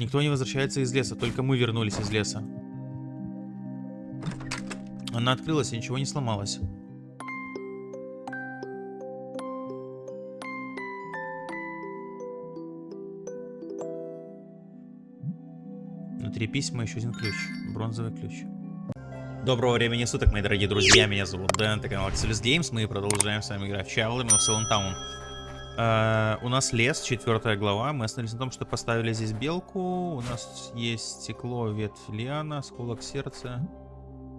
Никто не возвращается из леса, только мы вернулись из леса. Она открылась и ничего не сломалось. Внутри письма еще один ключ. Бронзовый ключ. Доброго времени суток, мои дорогие друзья. Меня зовут Дэн, это канал Axelis Games. Мы продолжаем с вами играть в Children of Silent Town. Uh, у нас лес, четвертая глава. Мы остановились на том, что поставили здесь белку. У нас есть стекло, ветвь лиана, осколок сердца.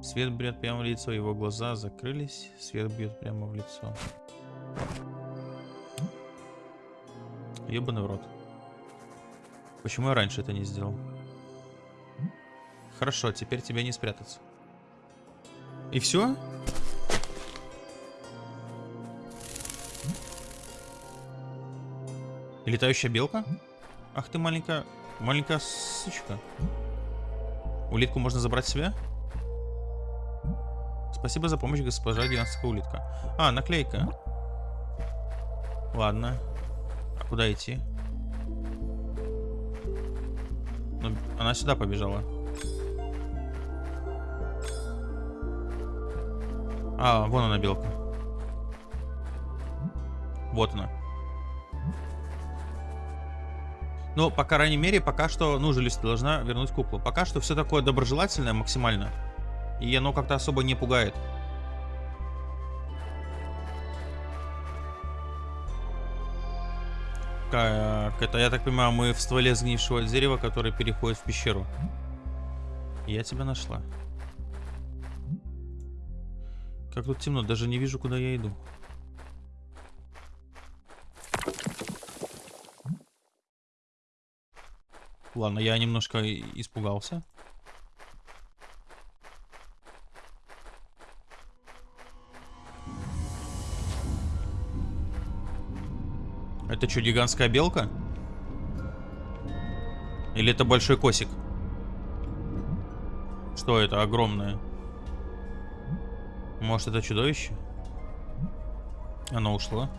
Свет бьет прямо в лицо, его глаза закрылись. Свет бьет прямо в лицо. Ебаный в рот. Почему я раньше это не сделал? Хорошо, теперь тебе не спрятаться. И все? Летающая белка? Ах ты маленькая... Маленькая сучка. Улитку можно забрать себе? Спасибо за помощь, госпожа гигантская улитка. А, наклейка. Ладно. А куда идти? Ну, она сюда побежала. А, вон она белка. Вот она. Но, по крайней мере, пока что, ну, Желюсь должна вернуть куклу. Пока что все такое доброжелательное максимально. И оно как-то особо не пугает. Как это, я так понимаю, мы в стволе сгнившего дерева, который переходит в пещеру. Я тебя нашла. Как тут темно, даже не вижу, куда я иду. Ладно, я немножко испугался. Это что, гигантская белка? Или это большой косик? Что это огромное? Может это чудовище? Оно ушло.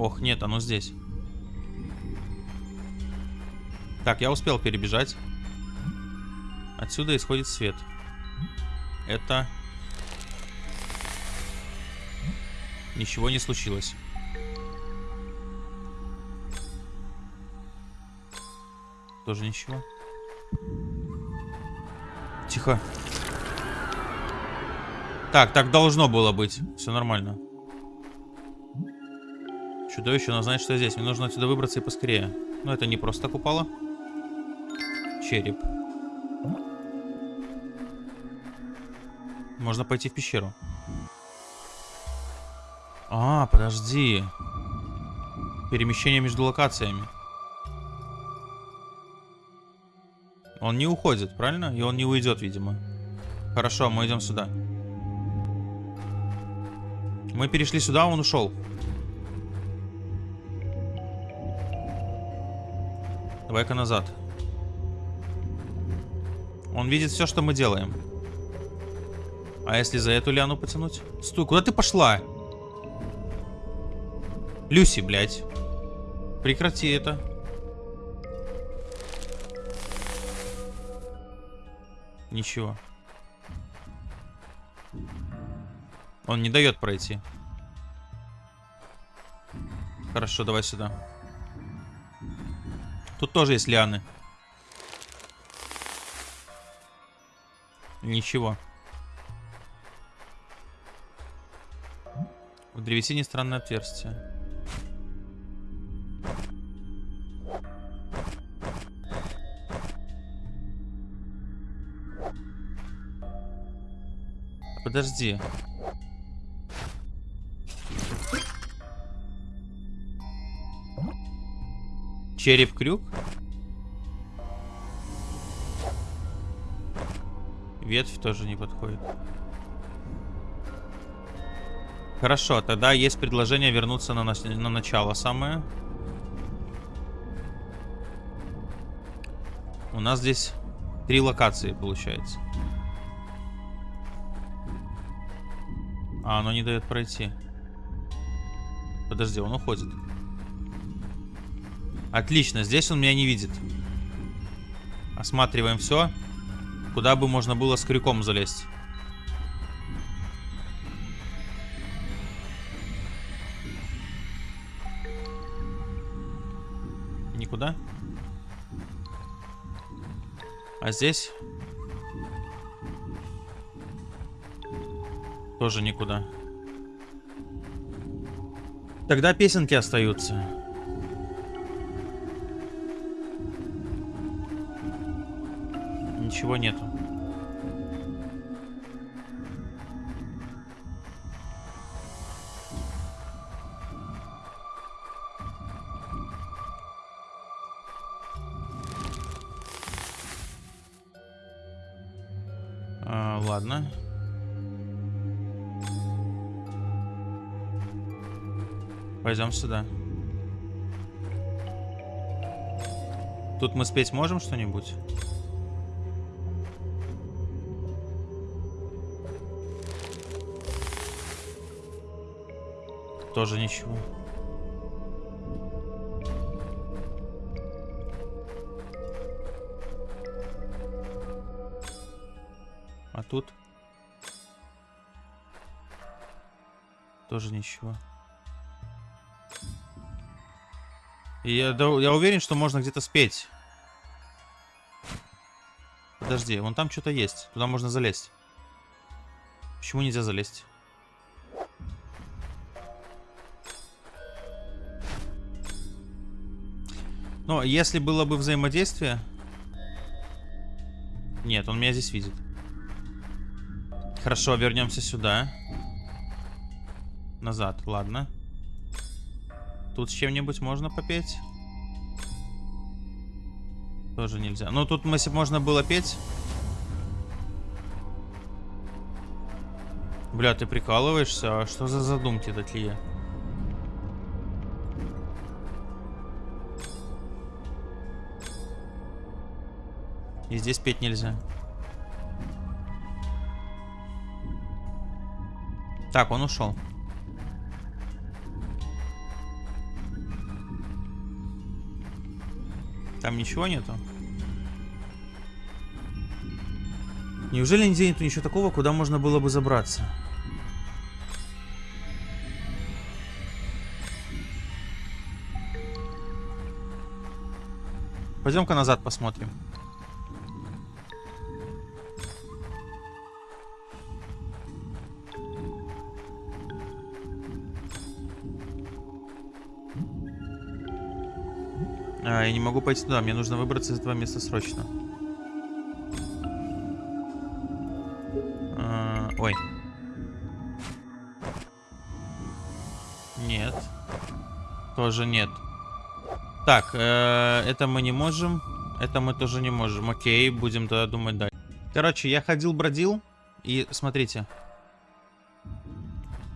Ох, нет, оно здесь. Так, я успел перебежать. Отсюда исходит свет. Это... Ничего не случилось. Тоже ничего. Тихо. Так, так должно было быть. Все нормально. Чудовище, но знает, что я здесь. Мне нужно отсюда выбраться и поскорее. Но это не просто так упало. Череп. Можно пойти в пещеру. А, подожди. Перемещение между локациями. Он не уходит, правильно? И он не уйдет, видимо. Хорошо, мы идем сюда. Мы перешли сюда, он ушел. Давай-ка назад. Он видит все, что мы делаем. А если за эту лиану потянуть? Стой, куда ты пошла? Люси, блядь. Прекрати это. Ничего. Он не дает пройти. Хорошо, давай сюда. Тут тоже есть лианы. Ничего. В древесине странное отверстие. Подожди. Череп-крюк? Ветвь тоже не подходит. Хорошо, тогда есть предложение вернуться на, на начало самое. У нас здесь три локации получается. А, оно не дает пройти. Подожди, он уходит. Отлично, здесь он меня не видит. Осматриваем все. Куда бы можно было с крюком залезть. Никуда. А здесь? Тоже никуда. Тогда песенки остаются. Ничего нету. А, ладно. Пойдем сюда. Тут мы спеть можем что-нибудь? Тоже ничего. А тут? Тоже ничего. И я, я уверен, что можно где-то спеть. Подожди, вон там что-то есть. Туда можно залезть. Почему нельзя залезть? Но если было бы взаимодействие... Нет, он меня здесь видит. Хорошо, вернемся сюда. Назад, ладно. Тут с чем-нибудь можно попеть? Тоже нельзя. Ну, тут, если можно было петь... Бля, ты прикалываешься? А что за задумки такие? И здесь петь нельзя. Так, он ушел. Там ничего нету? Неужели нигде нету ничего такого, куда можно было бы забраться? Пойдем-ка назад посмотрим. А, я не могу пойти туда. Мне нужно выбраться из этого места срочно. А, ой. Нет. Тоже нет. Так, э, это мы не можем. Это мы тоже не можем. Окей, будем тогда думать дальше. Короче, я ходил-бродил. И смотрите.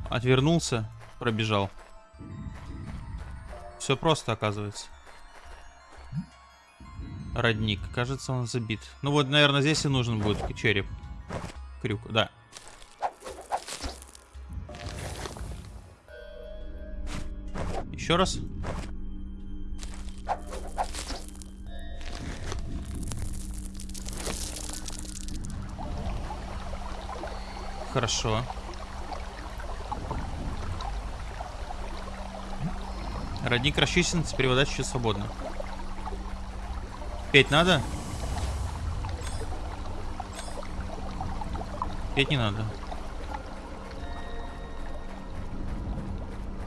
Отвернулся, пробежал. Все просто, оказывается родник. Кажется, он забит. Ну вот, наверное, здесь и нужен будет череп. Крюк, да. Еще раз. Хорошо. Родник расчистен, теперь вода чуть свободна. Петь надо? Петь не надо.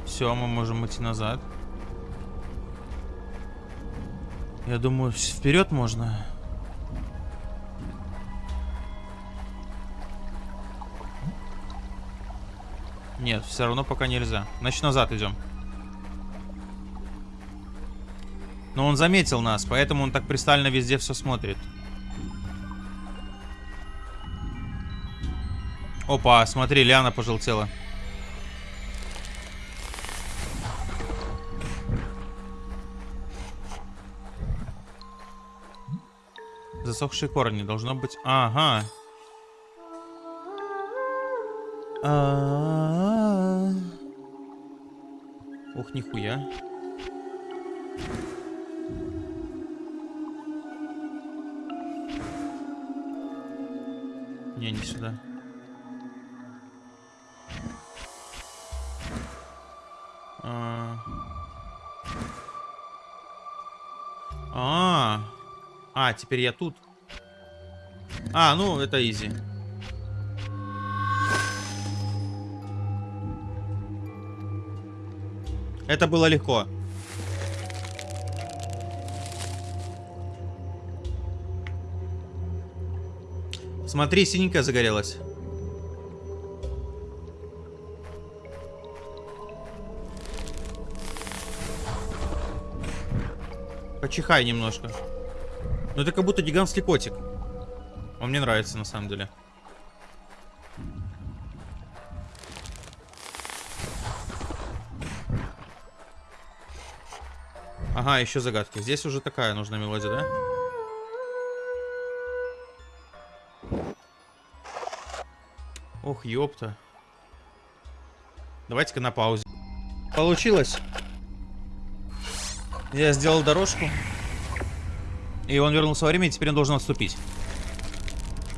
Все, мы можем идти назад. Я думаю, вперед можно. Нет, все равно пока нельзя. Значит, назад идем. Но он заметил нас, поэтому он так пристально везде все смотрит. Опа, смотри, Лиана пожелтела. Засохшие корни, должно быть... Ага. А -а -а. Ух, нихуя. Сюда. А, а, а, теперь я тут. А, ну это изи. Это было легко. Смотри, синенькая загорелась. Почихай немножко. Ну это как будто гигантский котик. Он мне нравится на самом деле. Ага, еще загадки. Здесь уже такая нужна мелодия, да? Ох, ёпта. Давайте-ка на паузе. Получилось. Я сделал дорожку. И он вернулся во время, и теперь он должен отступить.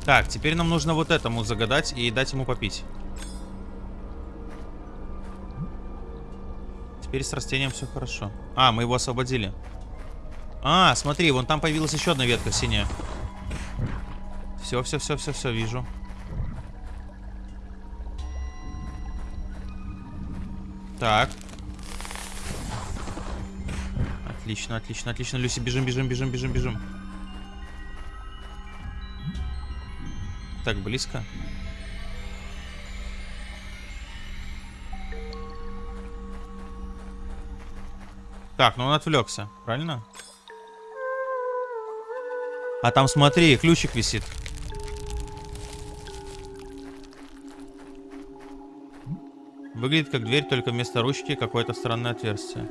Так, теперь нам нужно вот этому загадать и дать ему попить. Теперь с растением все хорошо. А, мы его освободили. А, смотри, вон там появилась еще одна ветка синяя. Все, все, все, все, все, вижу. Так. Отлично, отлично, отлично. Люси, бежим, бежим, бежим, бежим, бежим. Так, близко. Так, ну он отвлекся, правильно? А там смотри, ключик висит. Выглядит как дверь, только вместо ручки какое-то странное отверстие.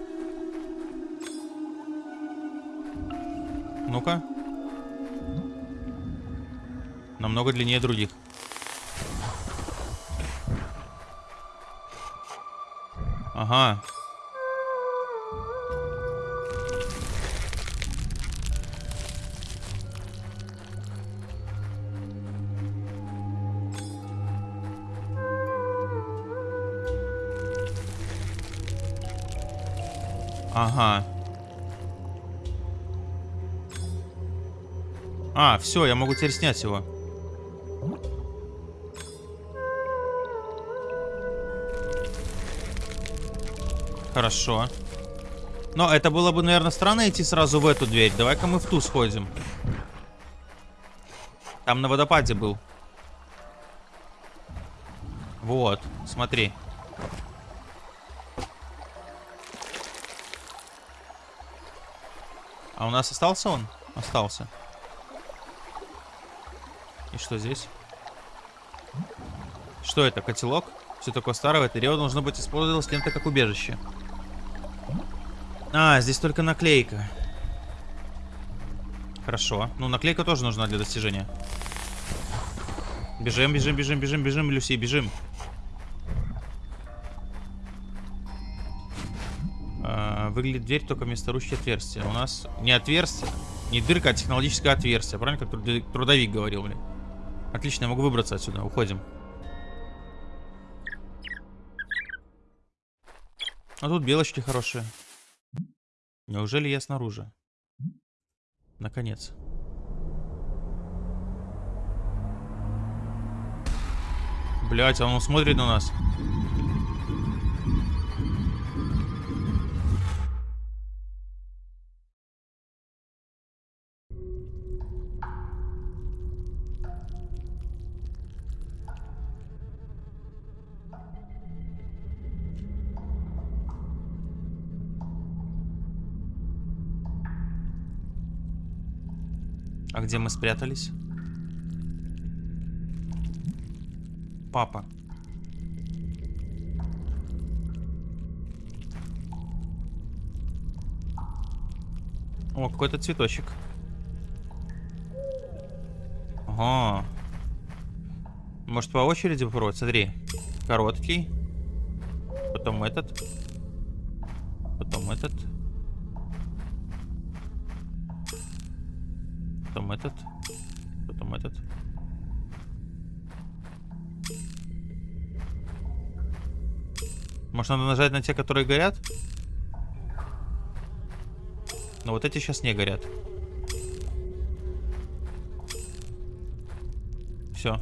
Ну-ка. Намного длиннее других. Ага. Ага. А, все, я могу теперь снять его. Хорошо. Но это было бы, наверное, странно идти сразу в эту дверь. Давай-ка мы в ту сходим. Там на водопаде был. Вот, смотри. А у нас остался он? Остался. И что здесь? Что это, котелок? Все такое старое, это дерево должно быть использовалось кем-то как убежище. А, здесь только наклейка. Хорошо. Ну, наклейка тоже нужна для достижения. Бежим, бежим, бежим, бежим, бежим, Люси, бежим. Выглядит дверь только вместо ручки отверстия. У нас не отверстие, не дырка, а технологическое отверстие. Правильно, как трудовик говорил, блин. Отлично, я могу выбраться отсюда. Уходим. А тут белочки хорошие. Неужели я снаружи? Наконец. Блять, а он смотрит на нас. Где мы спрятались? Папа. О, какой-то цветочек. Ага. Может по очереди попробовать? Смотри. Короткий. Потом этот. Потом этот. Потом этот. Потом этот. Может, надо нажать на те, которые горят? Но вот эти сейчас не горят. Все.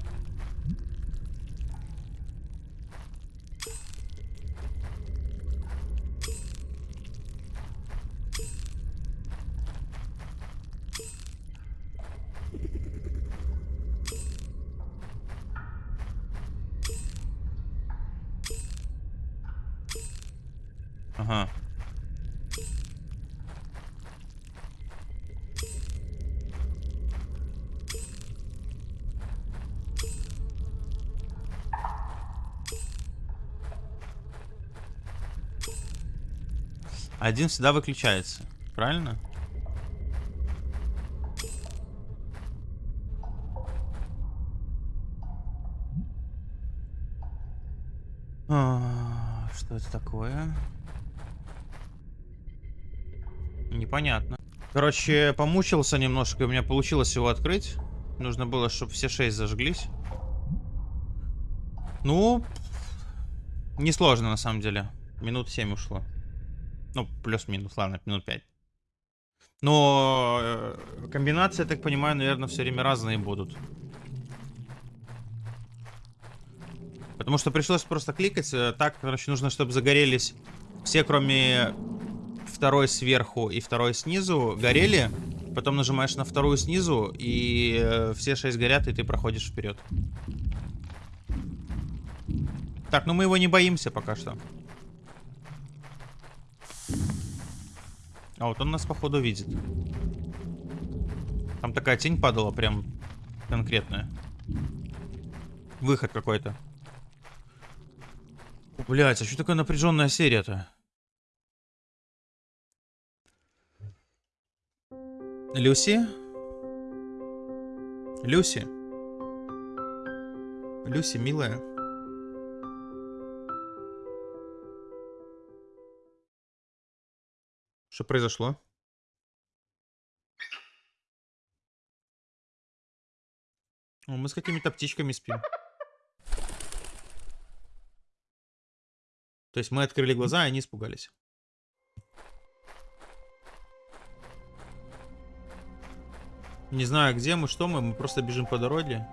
Ага. Один всегда выключается, правильно? А, Что это такое? Непонятно. Короче, помучился немножко, у меня получилось его открыть. Нужно было, чтобы все шесть зажглись. Ну, несложно на самом деле. Минут 7 ушло. Ну, плюс-минус, ладно, минут 5. Но э, комбинации, я так понимаю, наверное, все время разные будут. Потому что пришлось просто кликать. э, Так, короче, нужно, чтобы загорелись все, кроме второй сверху и второй снизу, горели. Потом нажимаешь на вторую снизу, и э, все шесть горят, и ты проходишь вперед. Так, ну мы его не боимся пока что. А вот он нас, походу, видит. Там такая тень падала, прям конкретная. Выход какой-то. Блять, а что такая напряженная серия-то? Люси? Люси? Люси, милая. Что произошло? О, мы с какими-то птичками спим. То есть мы открыли глаза, и они испугались. Не знаю, где мы, что мы, мы просто бежим по дороге.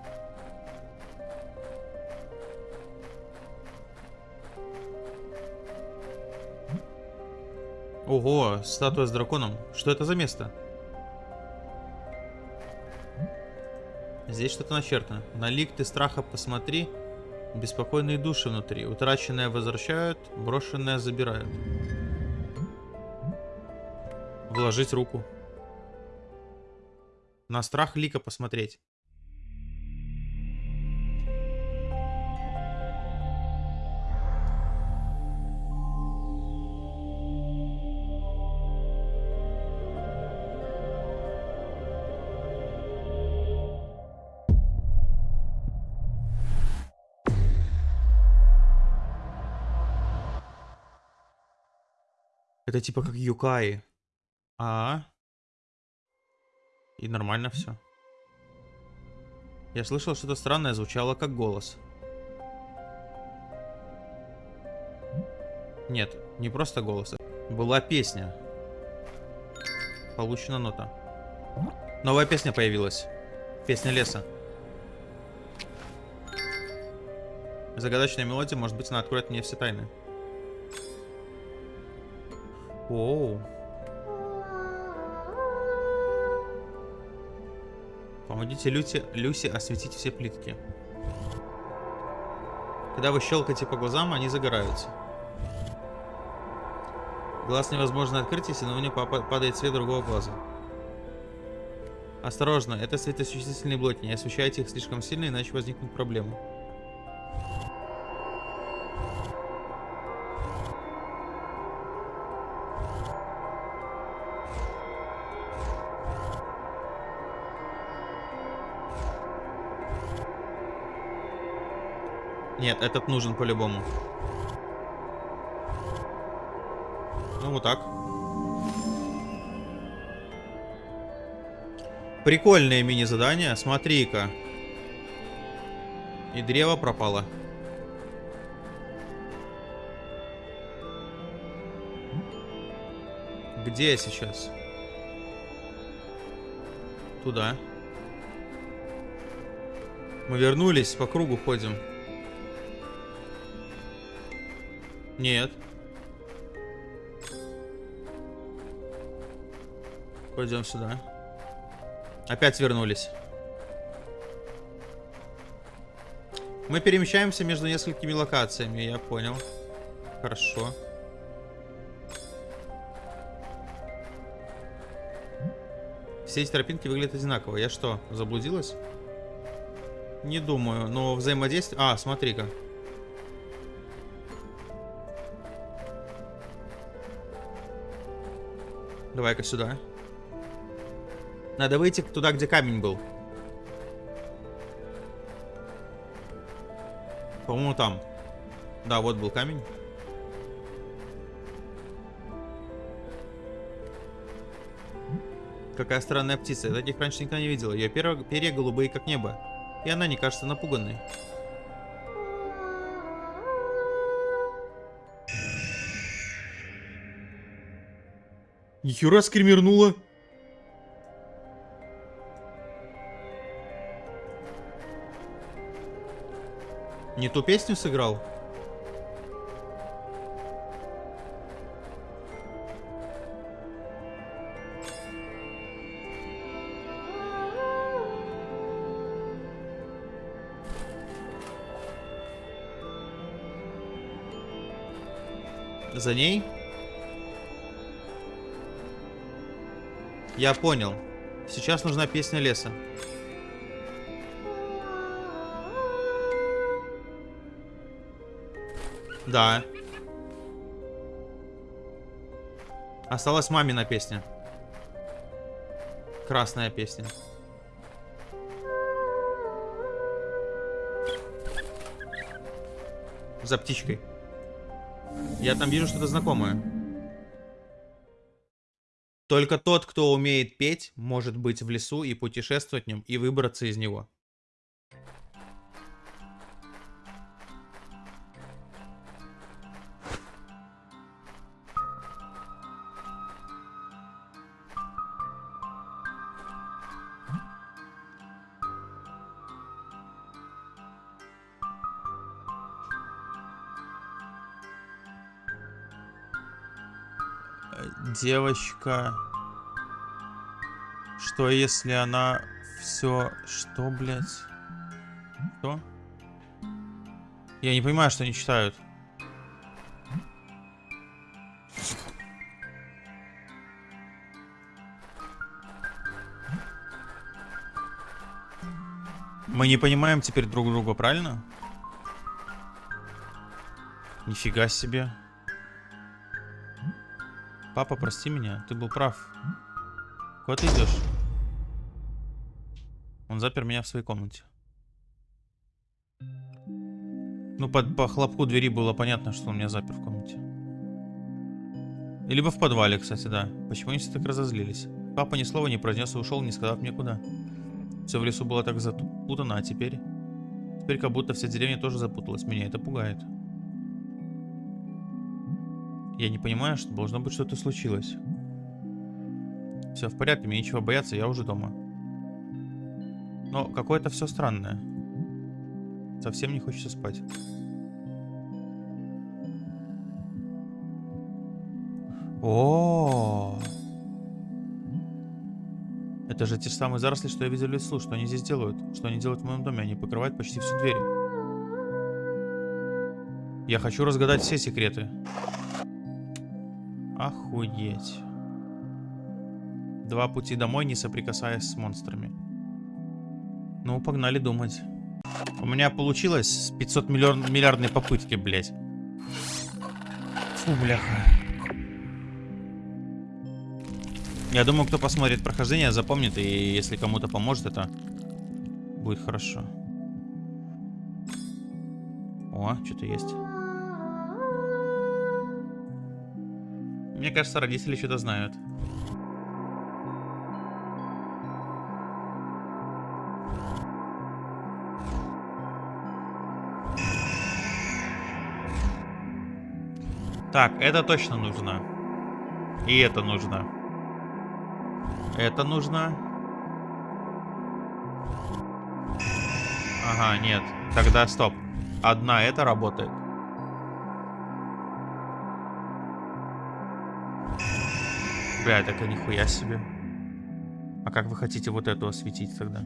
Ого, статуя с драконом. Что это за место? Здесь что-то начертано. На лик ты страха посмотри. Беспокойные души внутри. Утраченное возвращают, брошенное забирают. Вложить руку. На страх лика посмотреть. Это типа как Юкаи. А, И нормально все. Я слышал что-то странное, звучало как голос. Нет, не просто голос. Была песня. Получена нота. Новая песня появилась. Песня леса. Загадочная мелодия, может быть, она откроет мне все тайны. Оу. Помогите Люси, Люси осветить все плитки. Когда вы щелкаете по глазам, они загораются. Глаз невозможно открыть, если на него падает свет другого глаза. Осторожно, это светосуществительные блоки. Не освещайте их слишком сильно, иначе возникнут проблемы. Нет, этот нужен по-любому. Ну, вот так. Прикольное мини-задание. Смотри-ка. И древо пропало. Где я сейчас? Туда. Мы вернулись, по кругу ходим. Нет. Пойдем сюда. Опять вернулись. Мы перемещаемся между несколькими локациями, я понял. Хорошо. Все эти тропинки выглядят одинаково. Я что, заблудилась? Не думаю, но взаимодействие... А, смотри-ка. Давай-ка сюда. Надо выйти туда, где камень был. По-моему, там. Да, вот был камень. Какая странная птица. Я таких раньше никогда не видела. Ее перья голубые, как небо. И она не кажется напуганной. Нихера скримернула. Не ту песню сыграл? За ней? Я понял. Сейчас нужна песня леса. Да. Осталась мамина песня. Красная песня. За птичкой. Я там вижу что-то знакомое. Только тот, кто умеет петь, может быть в лесу и путешествовать в нем, и выбраться из него. Девочка. Что если она все... Что, блядь? Что? Я не понимаю, что они читают. Мы не понимаем теперь друг друга, правильно? Нифига себе. Папа, прости меня, ты был прав. Куда ты идешь? Он запер меня в своей комнате. Ну, по, по хлопку двери было понятно, что он меня запер в комнате. Либо в подвале, кстати, да. Почему они все так разозлились? Папа ни слова не произнес и ушел, не сказав мне куда. Все в лесу было так запутано, а теперь... Теперь как будто вся деревня тоже запуталась. Меня это пугает. Я не понимаю, что должно быть что-то случилось. Все в порядке, мне нечего бояться, я уже дома. Но какое-то все странное. Совсем не хочется спать. О, это же те же самые заросли, что я видел в лесу. Что они здесь делают? Что они делают в моем доме? Они покрывают почти всю дверь. Я хочу разгадать все секреты. Охуеть. Два пути домой, не соприкасаясь с монстрами. Ну, погнали думать. У меня получилось 500 миллион, миллиардной попытки, блядь. Фу, бляха. Я думаю, кто посмотрит прохождение, запомнит, и если кому-то поможет, это будет хорошо. О, что-то есть. Мне кажется, родители что-то знают. Так, это точно нужно. И это нужно. Это нужно. Ага, нет. Тогда стоп. Одна это работает. Бля, так и нихуя себе. А как вы хотите вот эту осветить тогда?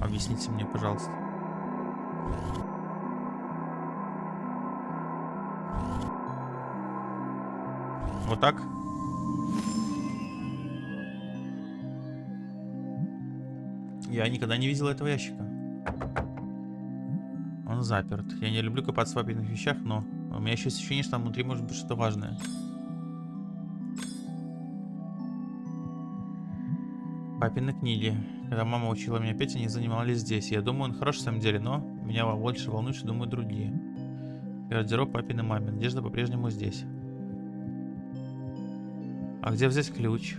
Объясните мне, пожалуйста. Вот так? Я никогда не видел этого ящика. Он заперт. Я не люблю копаться в папиных вещах, но у меня еще ощущение, что там внутри может быть что-то важное. Папины книги. Когда мама учила меня петь, они занимались здесь. Я думаю, он хорош в самом деле, но меня больше волнует, что думают другие. Гардероб папин и мамин. Надежда по-прежнему здесь. А где взять ключ?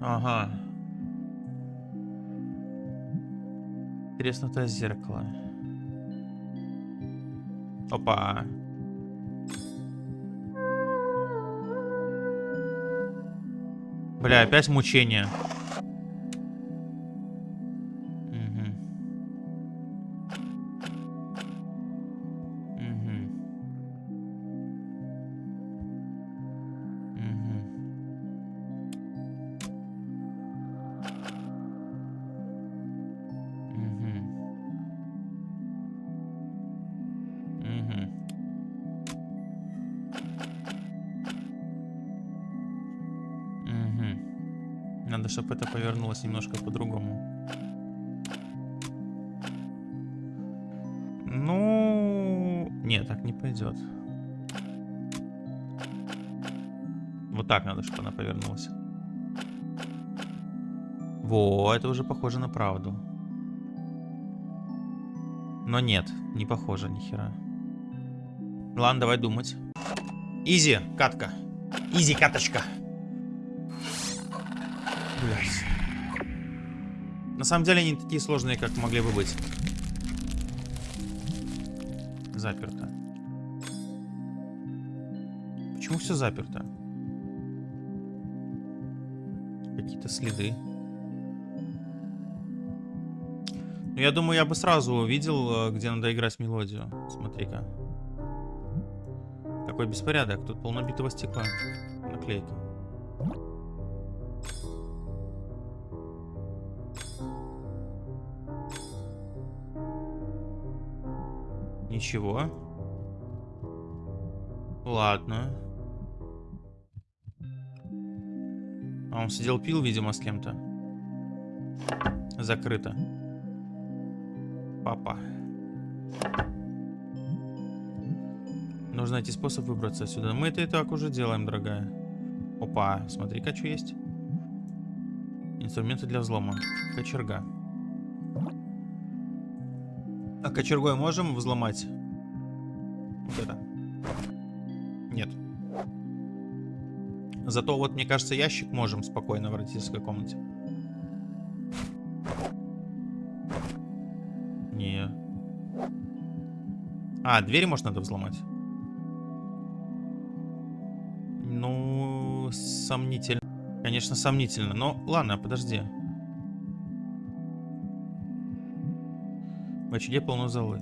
Ага. Треснутое зеркало. Опа. Бля, опять мучение. Чтобы это повернулось немножко по-другому. Ну, нет, так не пойдет. Вот так надо, чтобы она повернулась. Во, это уже похоже на правду. Но нет, не похоже ни хера. Ладно, давай думать. Изи, катка. Изи, каточка. Блять. На самом деле они такие сложные, как могли бы быть. Заперто. Почему все заперто? Какие-то следы. Ну, я думаю, я бы сразу увидел, э, где надо играть мелодию. Смотри-ка. Какой беспорядок. Тут полнобитого стекла. Наклейка. Ничего. Ладно. А он сидел пил, видимо, с кем-то. Закрыто. Папа. Нужно найти способ выбраться отсюда. Мы это и так уже делаем, дорогая. Опа, смотри-ка, что есть. Инструменты для взлома. Кочерга. А кочергой можем взломать? Вот это. Нет. Зато вот, мне кажется, ящик можем спокойно в родительской комнате. Не. А, двери, может, надо взломать? Ну, сомнительно. Конечно, сомнительно. Но ладно, подожди. В очаге полно золы.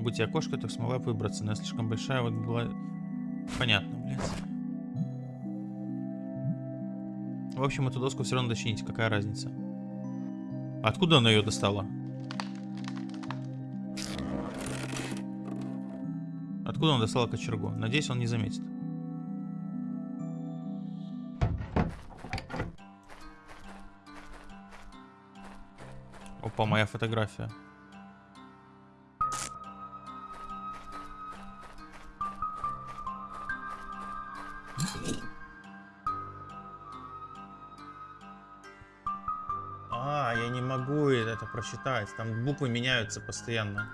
Будь я кошка, то смогла бы выбраться, но я слишком большая, вот была... Понятно, блядь. В общем, эту доску все равно дочинить, какая разница. Откуда она ее достала? Откуда он достала кочергу? Надеюсь, он не заметит. Опа, моя фотография. Это прочитать. Там буквы меняются постоянно.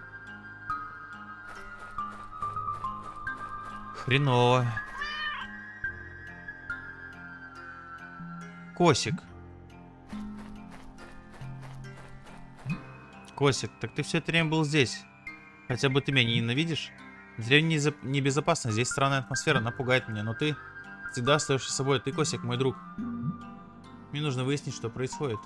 Хреново. Косик. Косик, так ты все это время был здесь. Хотя бы ты меня не ненавидишь? Деревня небезопасна, здесь странная атмосфера, она пугает меня, но ты всегда остаешься собой. Ты, Косик, мой друг. Мне нужно выяснить, что происходит.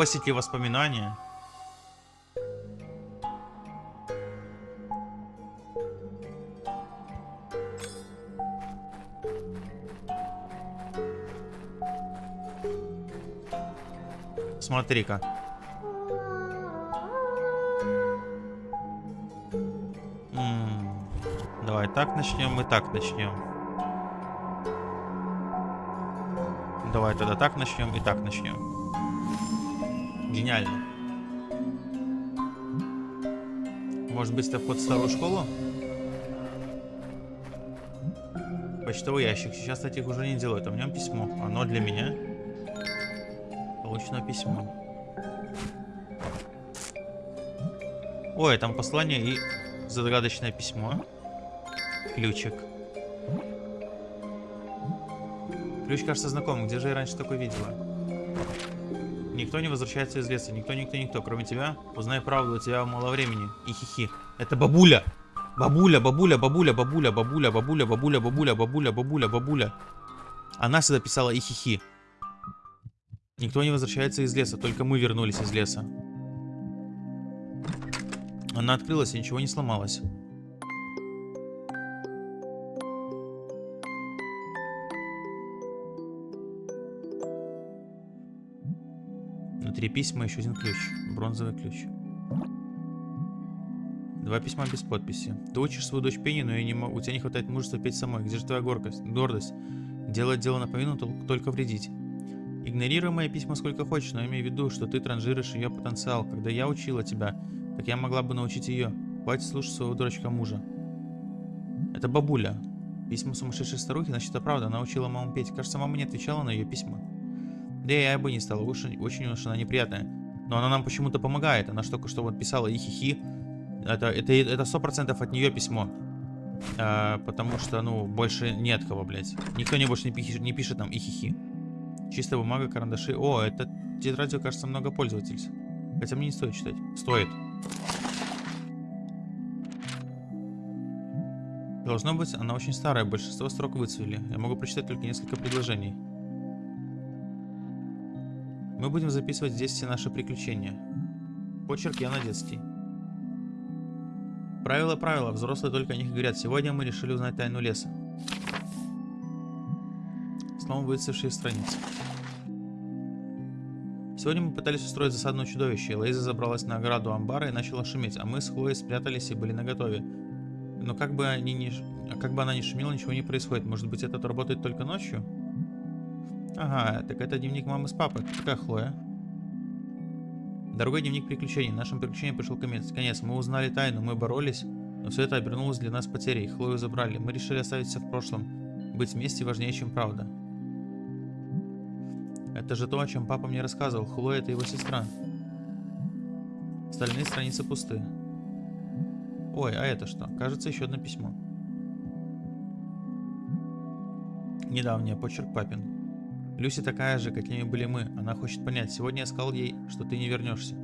На Косике воспоминания. Смотри-ка. Давай так начнем и так начнем. Давай тогда так начнем и так начнем. Гениально. Может быть, это вход в старую школу? Почтовый ящик. Сейчас таких уже не делают. А в нем письмо. Оно для меня. Получено письмо. Ой, там послание и загадочное письмо. Ключик. Ключ кажется знакомым. Где же я раньше такой видела? Никто не возвращается из леса. Никто, никто, никто. Кроме тебя. Узнай правду, у тебя мало времени. И хихи. Это бабуля. Бабуля, бабуля, бабуля, бабуля, бабуля, бабуля, бабуля, бабуля, бабуля, бабуля, бабуля. Она сюда писала и хихи. Никто не возвращается из леса, только мы вернулись из леса. Она открылась и ничего не сломалось. Внутри письма еще один ключ. Бронзовый ключ. Два письма без подписи. Ты учишь свою дочь пению, но я не могу. у тебя не хватает мужества петь самой. Где же твоя гордость? гордость? Делать дело наполовину, только вредить. Игнорируй мои письма сколько хочешь, но имей в виду, что ты транжиришь ее потенциал. Когда я учила тебя, так я могла бы научить ее. Хватит слушать своего дурачка мужа. Это бабуля. Письма сумасшедшей старухи, значит, это правда. Она учила маму петь. Кажется, мама не отвечала на ее письма. Да я бы не стала. Очень, очень уж она неприятная. Но она нам почему-то помогает. Она только что вот писала и хихи. Это, это, это 100% от нее письмо. А, потому что, ну, больше нет кого, блядь. Никто не больше не пишет, не пишет нам и хихи. Чистая бумага, карандаши. О, это тетрадью, кажется, много пользовательств. Хотя мне не стоит читать. Стоит. Должно быть, она очень старая, большинство строк выцвели. Я могу прочитать только несколько предложений. Мы будем записывать здесь все наши приключения. Почерк на детский. Правила, правила, взрослые только о них говорят. Сегодня мы решили узнать тайну леса. Снова выцвевшие страницы. Сегодня мы пытались устроить засадное чудовище. Лейза забралась на ограду амбара и начала шуметь, а мы с Хлоей спрятались и были наготове. Но как бы, они не, как бы она ни шумела, ничего не происходит. Может быть, этот работает только ночью? Ага, так это дневник мамы с папой. Какая Хлоя? Дорогой дневник приключений. Нашим приключениям пришел конец. конец. Мы узнали тайну, мы боролись, но все это обернулось для нас потерей. Хлою забрали. Мы решили оставить все в прошлом. Быть вместе важнее, чем правда. Это же то, о чем папа мне рассказывал. Хлоя это его сестра. Остальные страницы пусты. Ой, а это что? Кажется, еще одно письмо. Недавнее, почерк папин. Люси такая же, какими были мы. Она хочет понять. Сегодня я сказал ей, что ты не вернешься.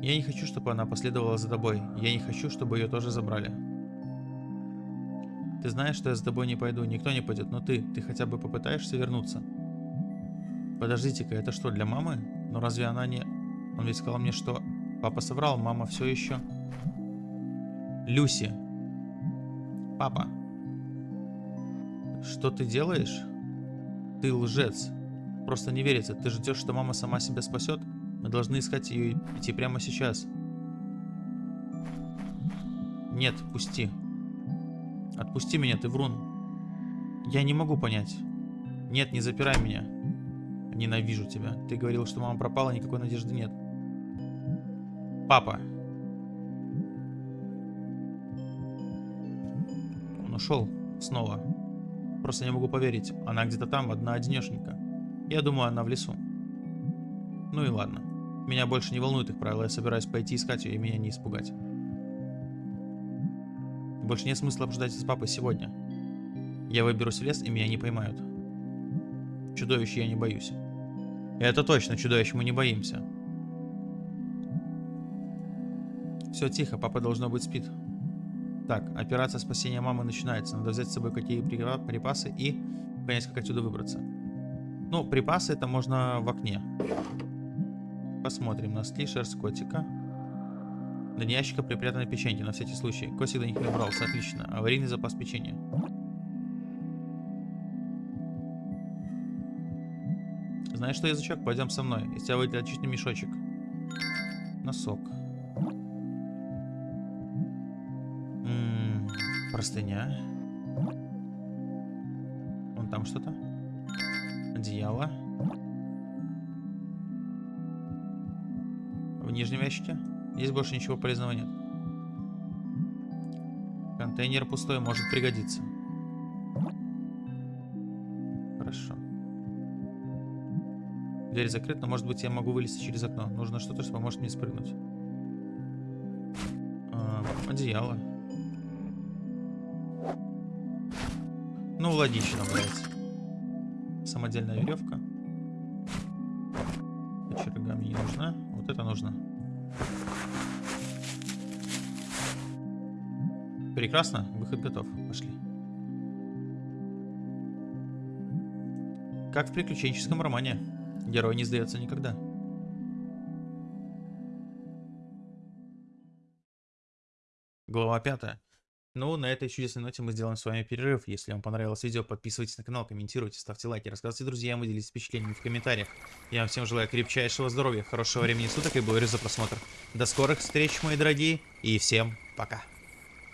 Я не хочу, чтобы она последовала за тобой. Я не хочу, чтобы ее тоже забрали. Ты знаешь, что я за тобой не пойду. Никто не пойдет, но ты. Ты хотя бы попытаешься вернуться. Подождите-ка, это что, для мамы? Но разве она не... Он ведь сказал мне, что... Папа соврал, мама все еще... Люси. Папа. Что ты делаешь? Ты лжец. Просто не верится. Ты ждешь, что мама сама себя спасет? Мы должны искать ее и идти прямо сейчас. Нет, пусти. Отпусти меня, ты врун. Я не могу понять. Нет, не запирай меня. Ненавижу тебя. Ты говорил, что мама пропала, никакой надежды нет. Папа. Он ушел снова. Просто не могу поверить. Она где-то там, одна одинешенька. Я думаю, она в лесу. Ну и ладно. Меня больше не волнуют их правила. Я собираюсь пойти искать ее и меня не испугать. Больше нет смысла обсуждать с папой сегодня. Я выберусь в лес, и меня не поймают. Чудовищ я не боюсь. Это точно, чудовищ мы не боимся. Все тихо, папа должно быть спит. Так, операция спасения мамы начинается. Надо взять с собой какие припасы и понять, как отсюда выбраться. Ну, припасы это можно в окне. Посмотрим. Носки, шерсть котика. Дне ящика припрятаны печеньки, на всякий случай. Костик до них не убрался, отлично. Аварийный запас печенья. Знаешь что, язычок? Пойдем со мной. Из тебя выйдет отличный мешочек. Носок. Простыня. Вон там что-то. Одеяло. В нижнем ящике. Здесь больше ничего полезного нет. Контейнер пустой, может пригодиться. Хорошо. Дверь закрыта, но может быть я могу вылезти через окно. Нужно что-то, что поможет мне спрыгнуть. А, одеяло. Ну, логично, блядь. Самодельная веревка. Кочерга мне не нужна. Вот это нужно. Прекрасно, выход готов. Пошли. Как в приключенческом романе. Герой не сдается никогда. Глава пятая. Ну, на этой чудесной ноте мы сделаем с вами перерыв. Если вам понравилось видео, подписывайтесь на канал, комментируйте, ставьте лайки, рассказывайте друзьям и делитесь впечатлениями в комментариях. Я вам всем желаю крепчайшего здоровья, хорошего времени суток и благодарю за просмотр. До скорых встреч, мои дорогие, и всем пока.